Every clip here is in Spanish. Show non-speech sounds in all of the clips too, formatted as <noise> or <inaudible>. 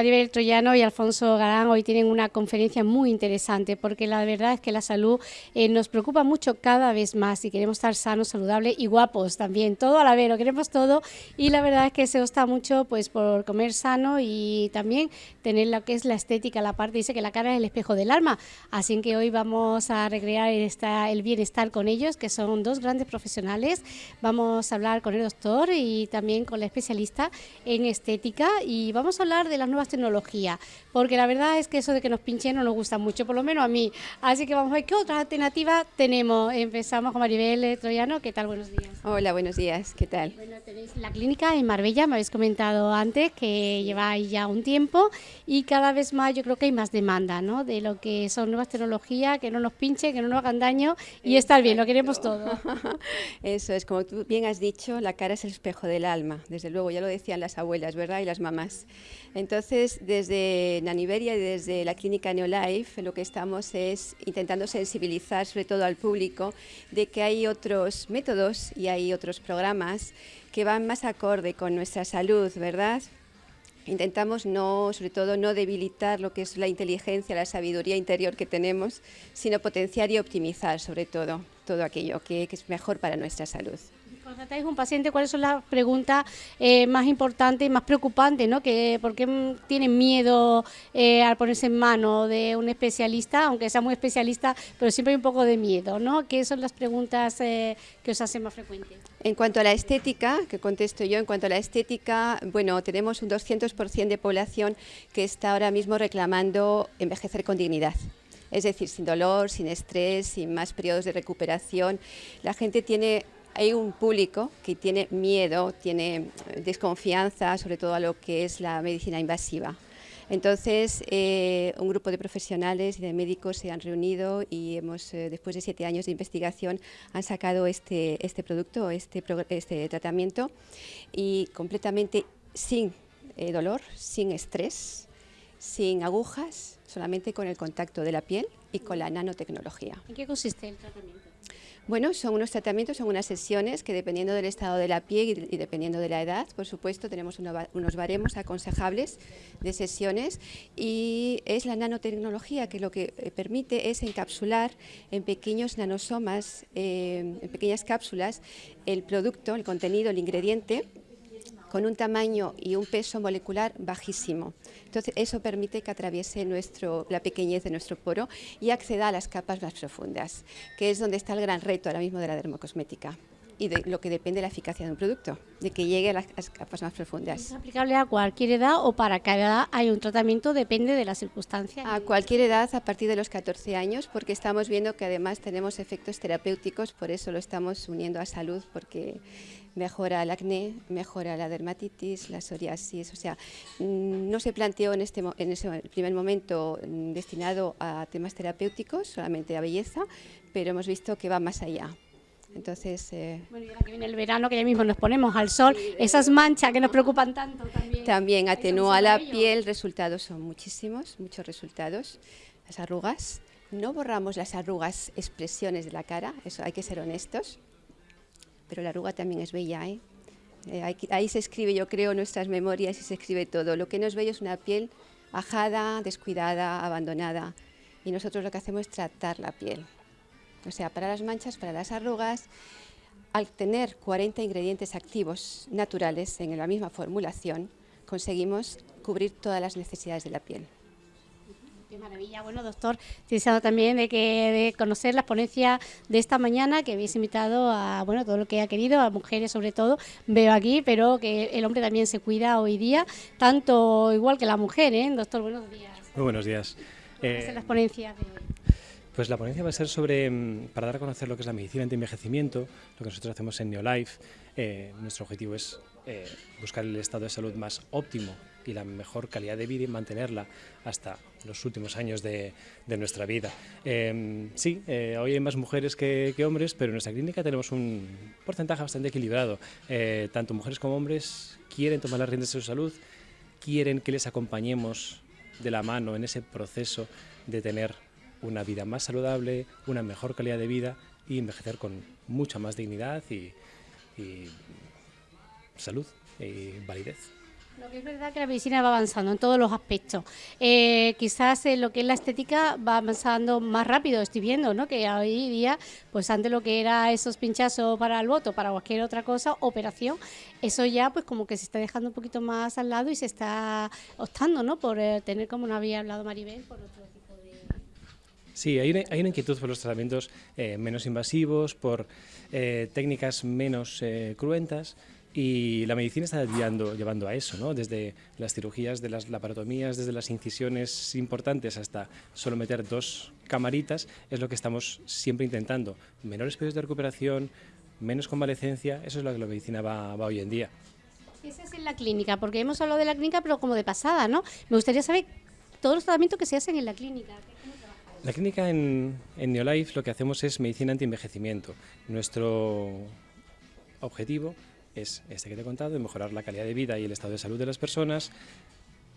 Maribel Troyano y Alfonso Galán hoy tienen una conferencia muy interesante porque la verdad es que la salud eh, nos preocupa mucho cada vez más y queremos estar sanos, saludables y guapos también, todo a la vez, lo queremos todo y la verdad es que se gusta mucho pues por comer sano y también tener lo que es la estética, la parte dice que la cara es el espejo del alma, así que hoy vamos a recrear esta, el bienestar con ellos, que son dos grandes profesionales, vamos a hablar con el doctor y también con la especialista en estética y vamos a hablar de las nuevas tecnologías, porque la verdad es que eso de que nos pinchen no nos gusta mucho, por lo menos a mí. Así que vamos a ver qué otra alternativa tenemos. Empezamos con Maribel Troyano. ¿Qué tal? Buenos días. Hola, buenos días. ¿Qué tal? Bueno, tenéis la clínica en Marbella, me habéis comentado antes que lleváis ya un tiempo y cada vez más yo creo que hay más demanda, ¿no? De lo que son nuevas tecnologías, que no nos pinchen, que no nos hagan daño y estar bien, lo queremos todo. <laughs> Eso es, como tú bien has dicho, la cara es el espejo del alma. Desde luego, ya lo decían las abuelas, ¿verdad? Y las mamás. Entonces, desde Naniveria y desde la clínica Neolife, lo que estamos es intentando sensibilizar sobre todo al público de que hay otros métodos y hay otros programas que van más acorde con nuestra salud, ¿verdad? Intentamos no, sobre todo, no debilitar lo que es la inteligencia, la sabiduría interior que tenemos, sino potenciar y optimizar, sobre todo, todo aquello que, que es mejor para nuestra salud. Cuando tratáis un paciente, ¿cuáles son las preguntas eh, más importantes y más preocupantes? ¿no? Que, ¿Por qué tienen miedo eh, al ponerse en manos de un especialista, aunque sea muy especialista, pero siempre hay un poco de miedo? ¿no? ¿Qué son las preguntas eh, que os hacen más frecuentes? En cuanto a la estética, que contesto yo, en cuanto a la estética, bueno, tenemos un 200% de población que está ahora mismo reclamando envejecer con dignidad es decir, sin dolor, sin estrés, sin más periodos de recuperación. La gente tiene hay un público que tiene miedo, tiene desconfianza sobre todo a lo que es la medicina invasiva. Entonces, eh, un grupo de profesionales y de médicos se han reunido y hemos, eh, después de siete años de investigación, han sacado este, este producto, este, este tratamiento, y completamente sin eh, dolor, sin estrés, sin agujas, solamente con el contacto de la piel y con la nanotecnología. ¿En qué consiste el tratamiento? Bueno, son unos tratamientos, son unas sesiones que dependiendo del estado de la piel y dependiendo de la edad, por supuesto, tenemos unos baremos aconsejables de sesiones y es la nanotecnología que lo que eh, permite es encapsular en pequeños nanosomas, eh, en pequeñas cápsulas, el producto, el contenido, el ingrediente con un tamaño y un peso molecular bajísimo. Entonces, eso permite que atraviese nuestro, la pequeñez de nuestro poro y acceda a las capas más profundas, que es donde está el gran reto ahora mismo de la dermocosmética y de lo que depende de la eficacia de un producto, de que llegue a las, capas más profundas. ¿Es aplicable a cualquier edad o para cada edad hay un tratamiento? Depende de las circunstancias. A cualquier edad, a partir de los 14 años, porque estamos viendo que además tenemos efectos terapéuticos, por eso lo estamos uniendo a salud, porque mejora el acné, mejora la dermatitis, la psoriasis, o sea, mm, no se planteó en, este, en ese primer momento mm, destinado a temas terapéuticos, solamente a belleza, pero hemos visto que va más allá. Entonces, eh, bueno, y ahora que viene el verano, que ya mismo nos ponemos al sol, esas manchas que nos preocupan tanto también. También atenúa la piel, resultados son muchísimos, muchos resultados. Las arrugas, no borramos las arrugas, expresiones de la cara, eso hay que ser honestos, pero la arruga también es bella, ¿eh? eh ahí se escribe, yo creo, nuestras memorias y se escribe todo. Lo que no es bello es una piel ajada, descuidada, abandonada. Y nosotros lo que hacemos es tratar la piel. O sea, para las manchas, para las arrugas, al tener 40 ingredientes activos naturales en la misma formulación, conseguimos cubrir todas las necesidades de la piel. Qué maravilla. Bueno, doctor, deseado también de, que, de conocer las ponencias de esta mañana, que habéis invitado a bueno todo lo que ha querido, a mujeres sobre todo, veo aquí, pero que el hombre también se cuida hoy día, tanto igual que la mujer, ¿eh? Doctor, buenos días. Muy buenos días. Eh, las ponencias de pues la ponencia va a ser sobre, mm, para dar a conocer lo que es la medicina anti-envejecimiento, lo que nosotros hacemos en Neolife. Eh, nuestro objetivo es eh, buscar el estado de salud más óptimo y la mejor calidad de vida y mantenerla hasta los últimos años de, nuestra vida. Em, sí, eh, hoy hay más mujeres que, hombres, pero en nuestra clínica tenemos un porcentaje bastante equilibrado. tanto mujeres como hombres quieren tomar las riendas de su salud, quieren que les acompañemos de la mano en ese proceso de tener una vida más saludable, una mejor calidad de vida y envejecer con mucha más dignidad y, salud y validez. Lo que es verdad que la medicina va avanzando en todos los aspectos. Eh, quizás en lo que es la estética va avanzando más rápido, estoy viendo, ¿no? Que hoy día, pues antes lo que era esos pinchazos para el voto, para cualquier otra cosa, operación, eso ya pues como que se está dejando un poquito más al lado y se está optando, ¿no? Por eh, tener, como no había hablado Maribel, por de... Sí, hay una, hay una inquietud por los tratamientos eh, menos invasivos, por técnicas menos cruentas, y la medicina está guiando, llevando a eso, ¿no? desde las cirugías, de las laparotomías, desde las incisiones importantes hasta solo meter dos camaritas, es lo que estamos siempre intentando. Menores periodos de recuperación, menos convalecencia, eso es lo que la medicina va, hoy en día. Esa es en la clínica, porque hemos hablado de la clínica, pero como de pasada, ¿no? Me gustaría saber todos los tratamientos que se hacen en la clínica. La clínica en, en Neolife lo que hacemos es medicina anti-envejecimiento. Nuestro objetivo es este que te he contado, mejorar la calidad de vida y el estado de salud de las personas.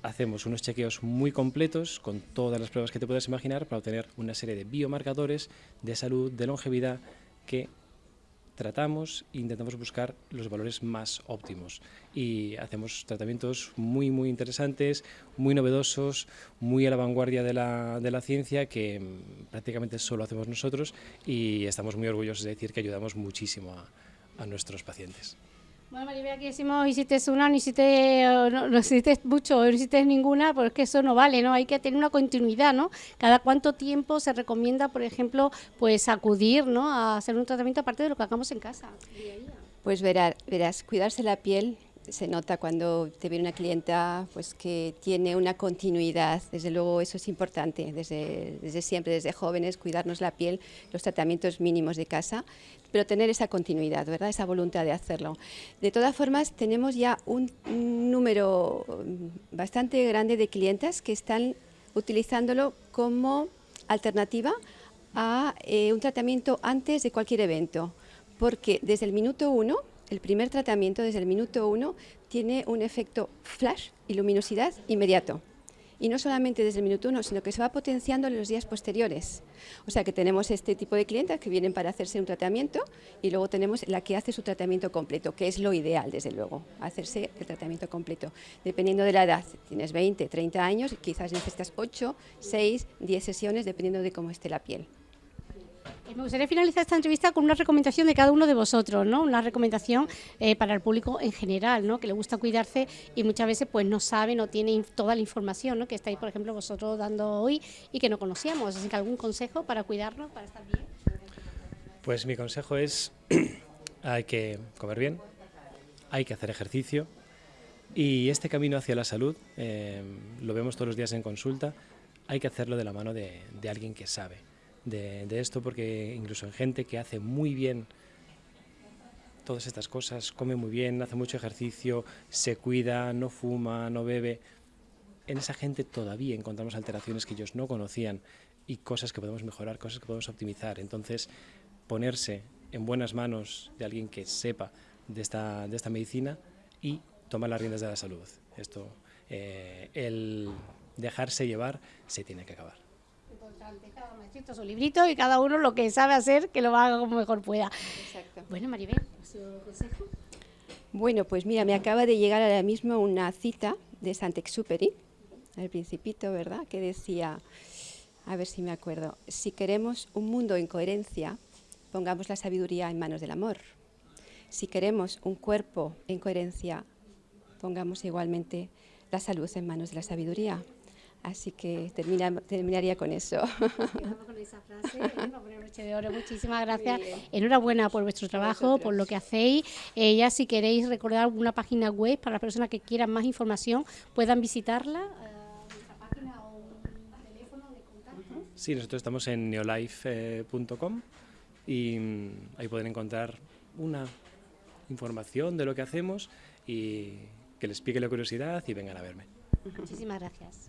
Hacemos unos chequeos muy completos con todas las pruebas que te puedas imaginar para obtener una serie de biomarcadores de salud, de longevidad que tratamos e intentamos buscar los valores más óptimos y hacemos tratamientos muy muy interesantes, muy novedosos, muy a la vanguardia de la, de la ciencia que prácticamente solo hacemos nosotros y estamos muy orgullosos de decir que ayudamos muchísimo a, a nuestros pacientes. Bueno, Maribel, aquí decimos hiciste una, no hiciste, no, no hiciste mucho, no hiciste ninguna, porque eso no vale, ¿no? Hay que tener una continuidad, ¿no? Cada cuánto tiempo se recomienda, por ejemplo, pues acudir, ¿no? A hacer un tratamiento aparte de lo que hagamos en casa. Pues verás, verás, cuidarse la piel se nota cuando te viene una clienta pues que tiene una continuidad, desde luego eso es importante, desde, desde siempre, desde jóvenes, cuidarnos la piel, los tratamientos mínimos de casa, pero tener esa continuidad, ¿verdad? esa voluntad de hacerlo. De todas formas, tenemos ya un, número bastante grande de clientes que están utilizándolo como alternativa a eh, un tratamiento antes de cualquier evento, porque desde el minuto uno el primer tratamiento desde el minuto uno tiene un efecto flash y luminosidad inmediato. Y no solamente desde el minuto uno, sino que se va potenciando en los días posteriores. O sea que tenemos este tipo de clientes que vienen para hacerse un tratamiento y luego tenemos la que hace su tratamiento completo, que es lo ideal, desde luego, hacerse el tratamiento completo. Dependiendo de la edad, tienes 20, 30 años, quizás necesitas 8, 6, 10 sesiones, dependiendo de cómo esté la piel. Me gustaría finalizar esta entrevista con una recomendación de cada uno de vosotros, ¿no? Una recomendación eh, para el público en general, ¿no? Que le gusta cuidarse y muchas veces pues no sabe, no tiene toda la información, ¿no? Que estáis, por ejemplo, vosotros dando hoy y que no conocíamos. Así que algún consejo para cuidarnos, para estar bien. Pues mi consejo es <clears throat> hay que comer bien, hay que hacer ejercicio y este camino hacia la salud eh, lo vemos todos los días en consulta. Hay que hacerlo de la mano de alguien que sabe de, esto porque incluso en gente que hace muy bien todas estas cosas, come muy bien, hace mucho ejercicio, se cuida, no fuma, no bebe, en esa gente todavía encontramos alteraciones que ellos no conocían y cosas que podemos mejorar, cosas que podemos optimizar. Entonces, ponerse en buenas manos de alguien que sepa de esta, de esta medicina y tomar las riendas de la salud. Esto, eh, el dejarse llevar se tiene que acabar cada maestrito su librito y cada uno lo que sabe hacer, que lo haga como mejor pueda. Bueno, Maribel, ¿su consejo? Bueno, pues mira, me acaba de llegar ahora mismo una cita de Sant'Exuperi, el principito, ¿verdad?, que decía, a ver si me acuerdo, si queremos un mundo en coherencia, pongamos la sabiduría en manos del amor. Si queremos un cuerpo en coherencia, pongamos igualmente la salud en manos de la sabiduría. Así que terminaría con eso. con esa frase, ¿eh? de oro. Muchísimas gracias. Enhorabuena por vuestro trabajo, por lo que hacéis. Eh, ya si queréis recordar una página web para las personas que quieran más información, puedan visitarla. Eh, página o un teléfono de contacto. Sí, nosotros estamos en neolife.com y mm, ahí pueden encontrar una información de lo que hacemos y que les pique la curiosidad y vengan a verme. Muchísimas gracias.